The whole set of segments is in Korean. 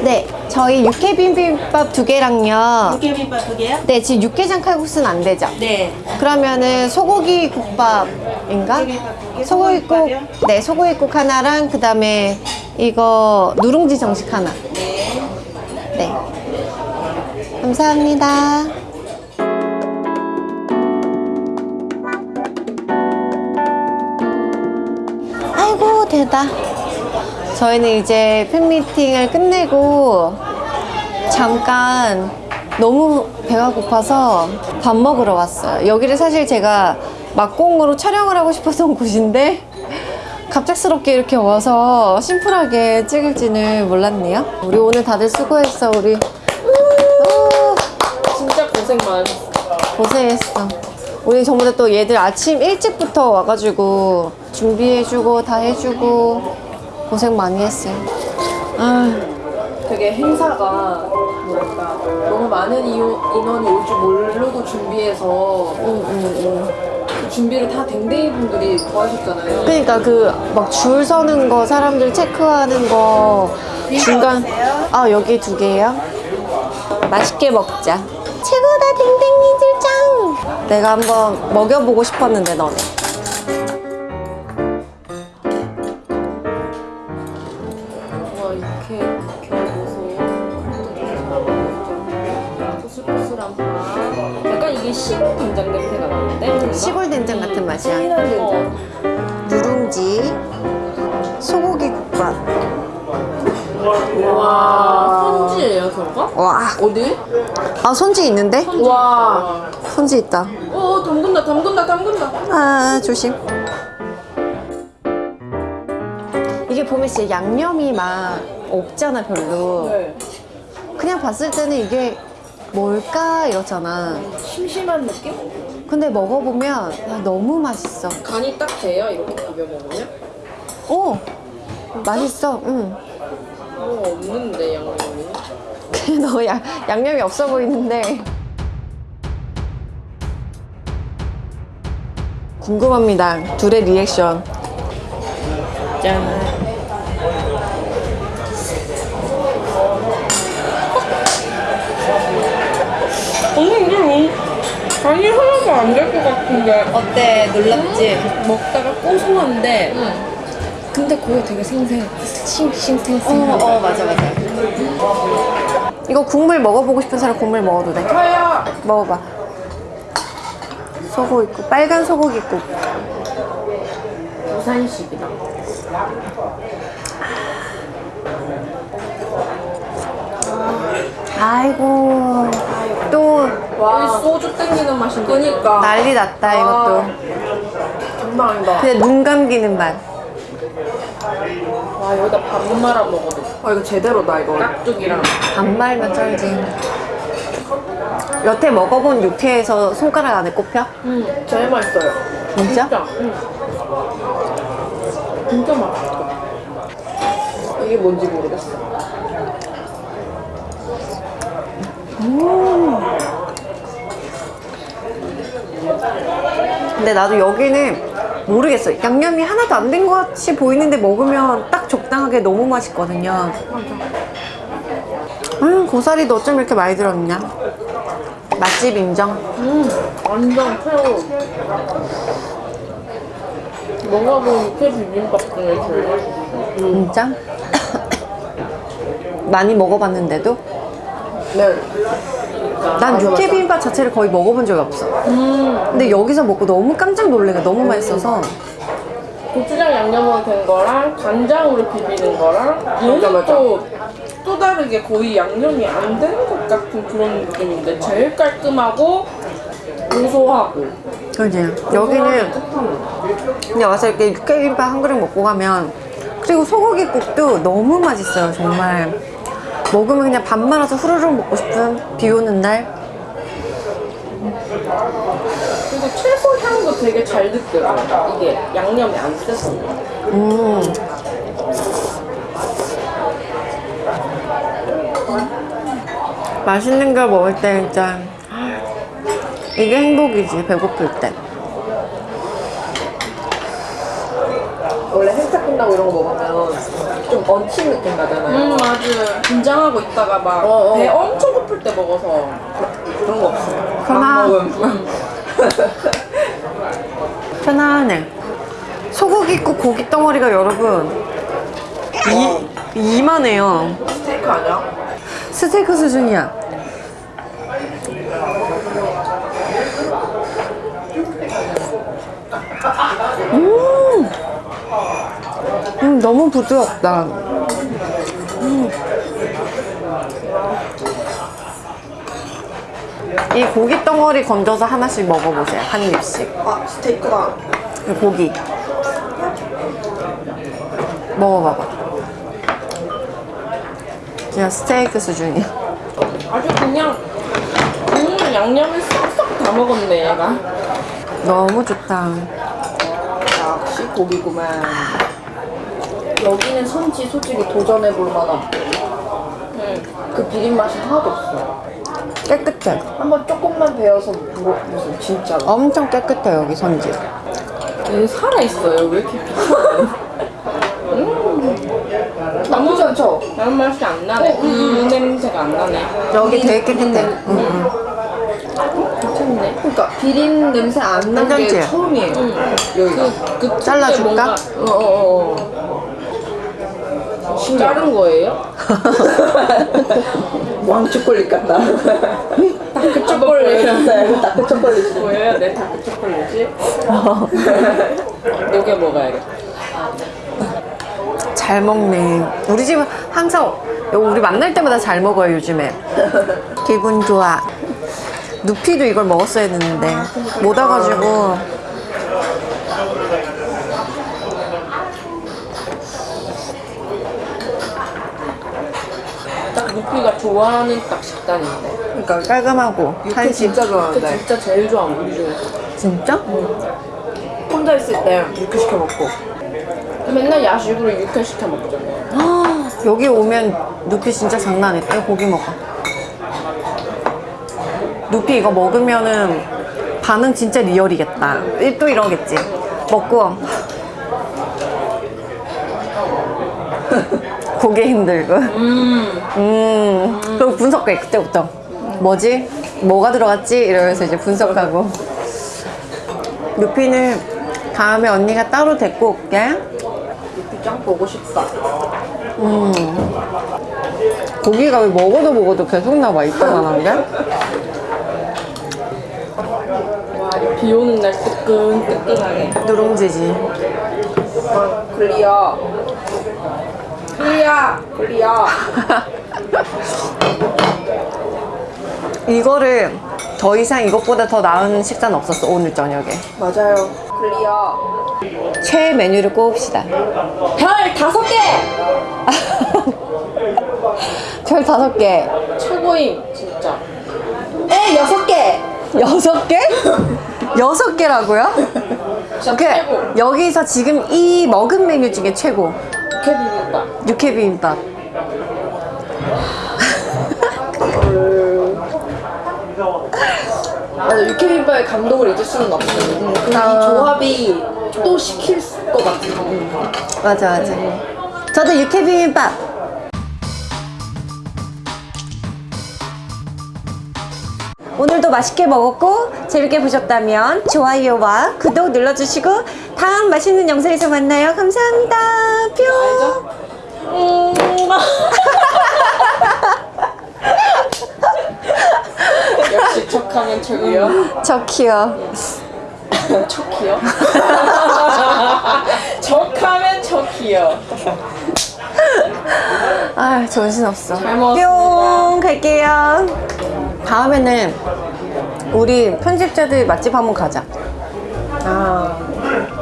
네, 저희 육회 비빔밥 두 개랑요. 육개비빔밥 두 개요? 네, 지금 육개장 칼국수는 안 되죠? 네. 그러면은 소고기 국밥인가? 소고기국, 소고기국밥이요? 네, 소고기 국 하나랑 그 다음에 이거 누룽지 정식 하나. 네. 네. 감사합니다. 아이고, 되다. 저희는 이제 팬미팅을 끝내고 잠깐 너무 배가 고파서 밥 먹으러 왔어요. 여기를 사실 제가 막공으로 촬영을 하고 싶었던 곳인데 갑작스럽게 이렇게 와서 심플하게 찍을지는 몰랐네요. 우리 오늘 다들 수고했어, 우리. 우, 진짜 고생 많으셨어. 고생했어. 우리 전부 다 또 얘들 아침 일찍부터 와가지고 준비해주고 다 해주고 고생 많이 했어요. 아, 되게 행사가 뭐랄까 너무 많은 인원이 올 줄 모르고 준비해서 응, 응, 응. 그 준비를 다 댕댕이 분들이 도와주셨잖아요. 그러니까 그 막 줄 서는 거 사람들 체크하는 거 중간 아 여기 두 개요 맛있게 먹자 최고다 댕댕이들 짱 내가 한번 먹여보고 싶었는데 너네 시골 된장 냄새가 나는데? 뭔가? 시골 된장 같은 맛이야 된장. 누룽지 소고기 국밥 와 손지예요 저거? 와 어디? 아 손지 있는데? 와. 손지 있다 어 담근다 담근다 담근다. 아 조심 이게 보면 진짜 양념이 막 없잖아 별로 네. 그냥 봤을 때는 이게 뭘까? 이렇잖아. 심심한 느낌? 근데 먹어보면 야, 너무 맛있어. 간이 딱 돼요 이렇게 비벼 먹으면? 오 맛있어. 응. 뭐 없는데 양념이. 너 양, 양념이 없어 보이는데. 궁금합니다. 둘의 리액션. 짠. 간이 하나도 안 될 것 같은데. 어때? 놀랍지? 먹다가 고소한데. 근데 그게 되게 생생 싱싱생생 어, 어 맞아 맞아. 이거 국물 먹어보고 싶은 사람 국물 먹어도 돼? 저요. 먹어봐. 소고기국 빨간 소고기국 부산식이다. 아이고. 또 와. 소주 땡기는 맛인데. 그니까. 난리 났다 이것도. 장난 아니다. 그냥 눈 감기는 맛. 와 여기다 밥 말아 먹어도 아 이거 제대로다 이거. 깍두기랑. 안 말면 쩔지. 여태 먹어본 육회에서 손가락 안에 꼽혀? 음 제일 맛있어요. 진짜? 진짜 응. 진짜 맛있어. 이게 뭔지 모르겠어 근데 나도 여기는 모르겠어 양념이 하나도 안 된 것 같이 보이는데 먹으면 딱 적당하게 너무 맛있거든요 음 고사리도 어쩜 이렇게 많이 들었냐 맛집 인정 음, 완전 새우. 먹어본 육회 비빔밥 중에 제일 맛있어. 진짜? 많이 먹어봤는데도 네. 난 육회 비빔밥 자체를 거의 먹어본 적이 없어. 음, 근데 여기서 먹고 너무 깜짝 놀래가 너무 맛있어서. 고추장 양념으로 된 거랑 간장으로 비비는 거랑 얘는 또, 또 다르게 거의 양념이 안 된 것 같은 그런 느낌인데 제일 깔끔하고 고소하고. 그지. 여기는 그냥 와서 이렇게 육회 비빔밥 한 그릇 먹고 가면 그리고 소고기국도 너무 맛있어요 정말 먹으면 그냥 밥 말아서 후루룩 먹고 싶은 비 오는 날? 그리고 채소 향도 되게 잘 느껴져요. 이게 양념이 안 세서. 음. 맛있는 걸 먹을 때 진짜 이게 행복이지 배고플 때. 원래 행사 끝나고 이런 거 먹으면 좀 얹힌 느낌 나잖아요. 음 맞아. 긴장하고 있다가 막 어, 어. 배 엄청 고플 때 먹어서 그런 거 없어요. 편안. 먹음. 편안해. 소고기 있고 고기 덩어리가 여러분 이, 이만해요. 스테이크 아니야? 스테이크 수준이야. 음, 음 너무 부드럽다. 음. 이 고기 덩어리 건져서 하나씩 먹어보세요. 한 입씩. 아 스테이크다. 이 고기. 먹어봐봐. 그냥 스테이크 수준이야. 아주 그냥 국물 양념을 싹싹 다 먹었네 얘가. 너무 좋다. 역시 고기구만. 여기는 선지 솔직히 도전해볼 만한 응. 그 비린 맛이 하나도 없어. 깨끗해. 한번 조금만 배워서 먹어보세요. 진짜로. 엄청 깨끗해 여기 선지. 얘 살아 있어요. 왜 이렇게 비싸? 나쁘지 않죠? 다른 맛이 안 나네. 그 냄새가 안 나네. 여기 되게 깨끗해. 응, 응. 괜찮네. 그러니까 비린 냄새 안난 게? 처음이에요. 응. 여기가. 그, 그 잘라줄까? 뭔가 어 어어. 자른 거예요? 왕 초콜릿 같다. 다크 초콜릿. 다크 초콜릿. 뭐예요? 내 다크 초콜릿이? 녹여 먹어야겠다. 잘 먹네. 우리 집은 항상 우리 만날 때마다 잘 먹어요 요즘에. 기분 좋아. 누피도 이걸 먹었어야 했는데 못 와가지고 딱 루피가 좋아하는 딱 식단인데. 그러니까 깔끔하고 육회 한식. 진짜 그 좋아하는데. 진짜 제일 좋아 우리 중에서. 진짜? 혼자 있을 때 육회 시켜 먹고. 맨날 야식으로 육회 시켜 먹잖아요. 아, 여기 오면 누피 진짜 장난 아니다. 이거 고기 먹어. 누피 이거 먹으면은 반응 진짜 리얼이겠다. 이- 또 이러겠지. 먹고 고개 힘들고. 음. 음. 그리고 분석해 그때부터. 뭐지? 뭐가 들어갔지? 이러면서 이제 분석하고. 루피는 다음에 언니가 따로 데리고 올게. 육회짱 보고 싶다. 음. 고기가 왜 먹어도 먹어도 계속 나와 이따만한 게? 와, 비 오는 날 뜨끈 뜨끈하게. 누룽지지. 아, Clear. Clear. Clear. 이거를 더 이상 이것보다 더 나은 식사는 없었어 오늘 저녁에. 맞아요. Clear. 최애 메뉴를 꼽읍시다. 별 다섯 개! 별 다섯 개. 최고임, 진짜. 에 여섯 개. 여섯 개? 여섯 개라고요? 여기서 지금 이 먹은 메뉴 중에 최고. 육회 비빔밥. 육회 비빔밥. 맞아 육회 비빔밥의 감동을 잊을 수는 없어. 음, 그 아. 이 조합이 또 시킬 것 같아. 맞아 맞아. 저도 육회 비빔밥. 오늘도 맛있게 먹었고 재밌게 보셨다면 좋아요와 구독 눌러주시고 다음 맛있는 영상에서 만나요. 감사합니다. 뿅. 음. 역시 척하면 척이요. 저키요. 척이요? 척하면 척이요. 아 정신 없어. 잘 먹었습니다. 뿅 갈게요. 다음에는 우리 편집자들 맛집 한번 가자. 아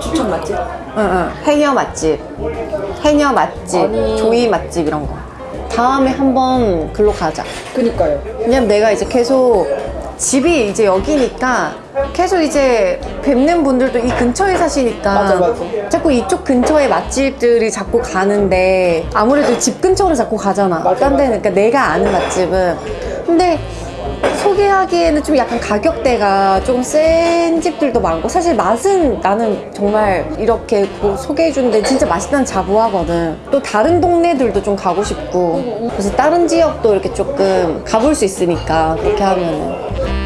추천 맛집? 응 응. 해녀 맛집, 해녀 맛집, 아니. 조이 맛집 이런 거. 다음에 한번 글로 가자. 그니까요. 왜냐면 내가 이제 계속 집이 이제 여기니까 계속 이제 뵙는 분들도 이 근처에 사시니까 맞아, 맞아. 자꾸 이쪽 근처에 맛집들이 자꾸 가는데 아무래도 집 근처로 자꾸 가잖아 맞아, 딴 데는 그러니까 내가 아는 맛집은 근데 소개하기에는 좀 약간 가격대가 조금 센 집들도 많고 사실 맛은 나는 정말 이렇게 뭐 소개해주는 데 진짜 맛있다는 자부하거든. 또 다른 동네들도 좀 가고 싶고 그래서 다른 지역도 이렇게 조금 가볼 수 있으니까 그렇게 하면은